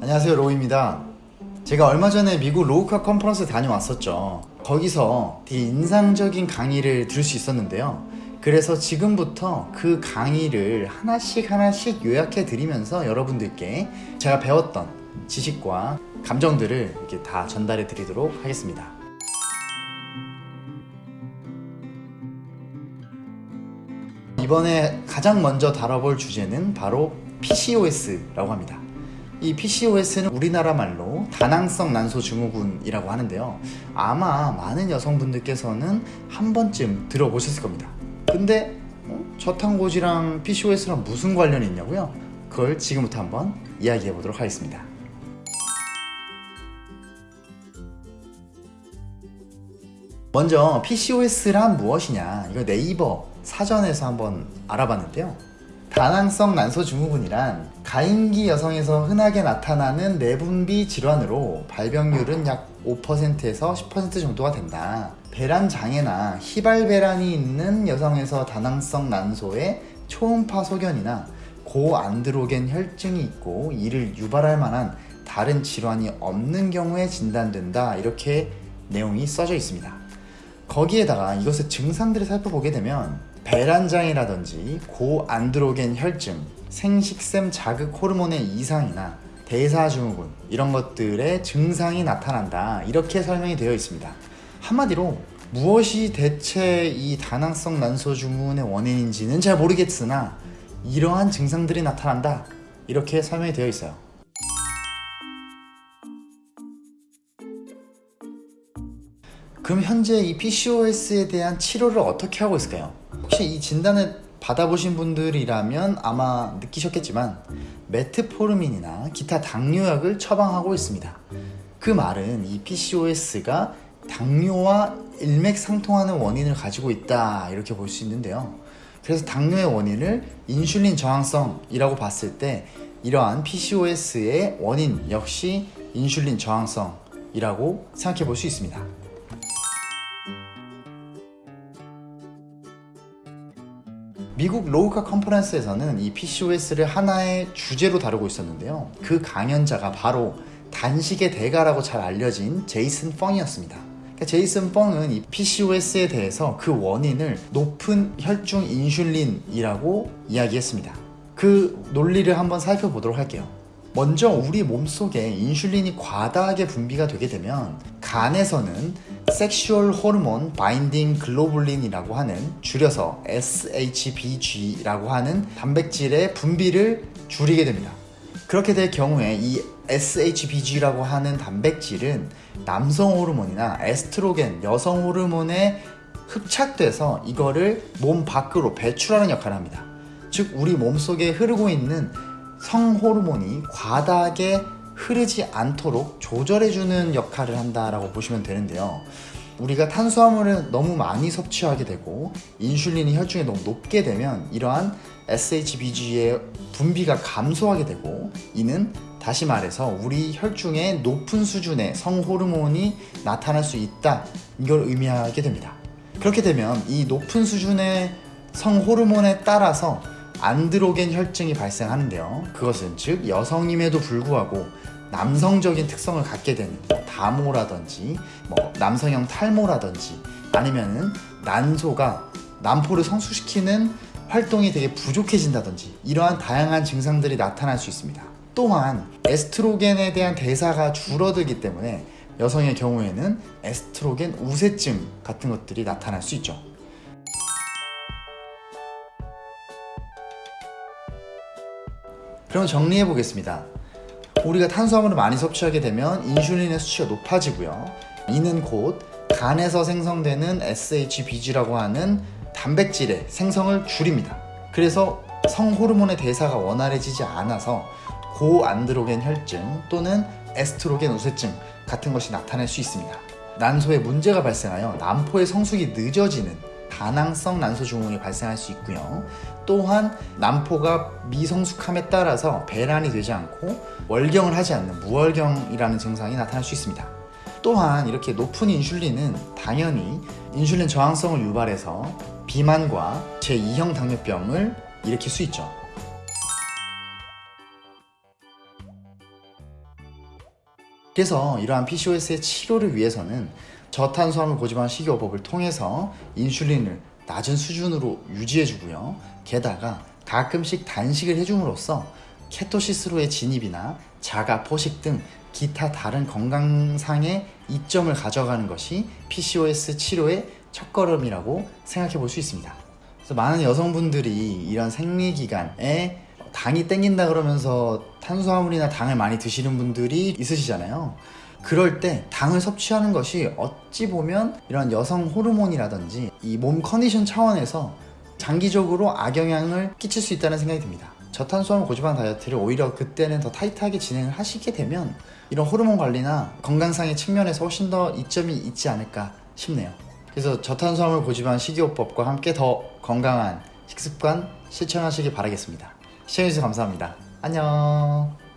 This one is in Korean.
안녕하세요 로우입니다. 제가 얼마 전에 미국 로우카 컨퍼런스 다녀왔었죠. 거기서 되게 인상적인 강의를 들을 수 있었는데요. 그래서 지금부터 그 강의를 하나씩 하나씩 요약해 드리면서 여러분들께 제가 배웠던 지식과 감정들을 이렇게 다 전달해 드리도록 하겠습니다. 이번에 가장 먼저 다뤄볼 주제는 바로 PCOS라고 합니다. 이 PCOS는 우리나라 말로 다낭성 난소 증후군이라고 하는데요. 아마 많은 여성분들께서는 한 번쯤 들어보셨을 겁니다. 근데 어? 저탄고지랑 PCOS랑 무슨 관련이 있냐고요? 그걸 지금부터 한번 이야기해 보도록 하겠습니다. 먼저 PCOS란 무엇이냐 이거 네이버 사전에서 한번 알아봤는데요 다낭성 난소 증후군이란 가임기 여성에서 흔하게 나타나는 내분비 질환으로 발병률은 약 5%에서 10% 정도가 된다. 배란 장애나 희발 배란이 있는 여성에서 다낭성 난소에 초음파 소견이나 고안드로겐 혈증이 있고 이를 유발할 만한 다른 질환이 없는 경우에 진단된다. 이렇게 내용이 써져 있습니다 거기에다가 이것의 증상들을 살펴보게 되면 배란장애라든지 고안드로겐 혈증, 생식샘 자극 호르몬의 이상이나 대사증후군 이런 것들의 증상이 나타난다. 이렇게 설명이 되어 있습니다. 한마디로 무엇이 대체 이 다낭성 난소 증후군의 원인인지는 잘 모르겠으나 이러한 증상들이 나타난다. 이렇게 설명이 되어 있어요 그럼 현재 이 PCOS에 대한 치료를 어떻게 하고 있을까요? 혹시 이 진단을 받아보신 분들이라면 아마 느끼셨겠지만 메트포르민이나 기타 당뇨약을 처방하고 있습니다. 그 말은 이 PCOS가 당뇨와 일맥상통하는 원인을 가지고 있다 이렇게 볼 수 있는데요. 그래서 당뇨의 원인을 인슐린 저항성이라고 봤을 때 이러한 PCOS의 원인 역시 인슐린 저항성이라고 생각해 볼 수 있습니다. 미국 low carb 컨퍼런스에서는 이 PCOS를 하나의 주제로 다루고 있었는데요. 그 강연자가 바로 단식의 대가라고 잘 알려진 제이슨 펑이었습니다. 그러니까 제이슨 펑은 이 PCOS에 대해서 그 원인을 높은 혈중 인슐린이라고 이야기했습니다. 그 논리를 한번 살펴보도록 할게요. 먼저 우리 몸속에 인슐린이 과다하게 분비가 되게 되면 간에서는 sexual hormone binding globulin이라고 하는 줄여서 SHBG라고 하는 단백질의 분비를 줄이게 됩니다. 그렇게 될 경우에 이 SHBG라고 하는 단백질은 남성 호르몬이나 에스트로겐 여성 호르몬에 흡착돼서 이거를 몸 밖으로 배출하는 역할을 합니다. 즉 우리 몸속에 흐르고 있는 성호르몬이 과다하게 흐르지 않도록 조절해주는 역할을 한다라고 보시면 되는데요. 우리가 탄수화물을 너무 많이 섭취하게 되고 인슐린이 혈중에 너무 높게 되면 이러한 SHBG의 분비가 감소하게 되고 이는 다시 말해서 우리 혈중에 높은 수준의 성호르몬이 나타날 수 있다 이걸 의미하게 됩니다 그렇게 되면 이 높은 수준의 성호르몬에 따라서 안드로겐 혈증이 발생하는데요. 그것은 즉 여성임에도 불구하고 남성적인 특성을 갖게 되는 뭐 다모라든지 뭐 남성형 탈모라든지 아니면은 난소가 난포를 성숙시키는 활동이 되게 부족해진다든지 이러한 다양한 증상들이 나타날 수 있습니다. 또한 에스트로겐에 대한 대사가 줄어들기 때문에 여성의 경우에는 에스트로겐 우세증 같은 것들이 나타날 수 있죠 그럼 정리해 보겠습니다. 우리가 탄수화물을 많이 섭취하게 되면 인슐린의 수치가 높아지고요. 이는 곧 간에서 생성되는 SHBG라고 하는 단백질의 생성을 줄입니다. 그래서 성호르몬의 대사가 원활해지지 않아서 고안드로겐 혈증 또는 에스트로겐 우세증 같은 것이 나타날 수 있습니다. 난소에 문제가 발생하여 난포의 성숙이 늦어지는 다낭성 난소증후군이 발생할 수 있고요. 또한 난포가 미성숙함에 따라서 배란이 되지 않고 월경을 하지 않는 무월경이라는 증상이 나타날 수 있습니다. 또한 이렇게 높은 인슐린은 당연히 인슐린 저항성을 유발해서 비만과 제2형 당뇨병을 일으킬 수 있죠. 그래서 이러한 PCOS의 치료를 위해서는 저탄수화물 고지방 식이요법을 통해서 인슐린을 낮은 수준으로 유지해주고요. 게다가 가끔씩 단식을 해줌으로써 케토시스로의 진입이나 자가 포식 등 기타 다른 건강상의 이점을 가져가는 것이 PCOS 치료의 첫걸음이라고 생각해 볼 수 있습니다. 그래서 많은 여성분들이 이런 생리기간에 당이 땡긴다 그러면서 탄수화물이나 당을 많이 드시는 분들이 있으시잖아요. 그럴 때 당을 섭취하는 것이 어찌 보면 이런 여성 호르몬이라든지 이 몸 컨디션 차원에서 장기적으로 악영향을 끼칠 수 있다는 생각이 듭니다. 저탄수화물 고지방 다이어트를 오히려 그때는 더 타이트하게 진행을 하시게 되면 이런 호르몬 관리나 건강상의 측면에서 훨씬 더 이점이 있지 않을까 싶네요. 그래서 저탄수화물 고지방 식이요법과 함께 더 건강한 식습관 실천하시길 바라겠습니다. 시청해주셔서 감사합니다. 안녕.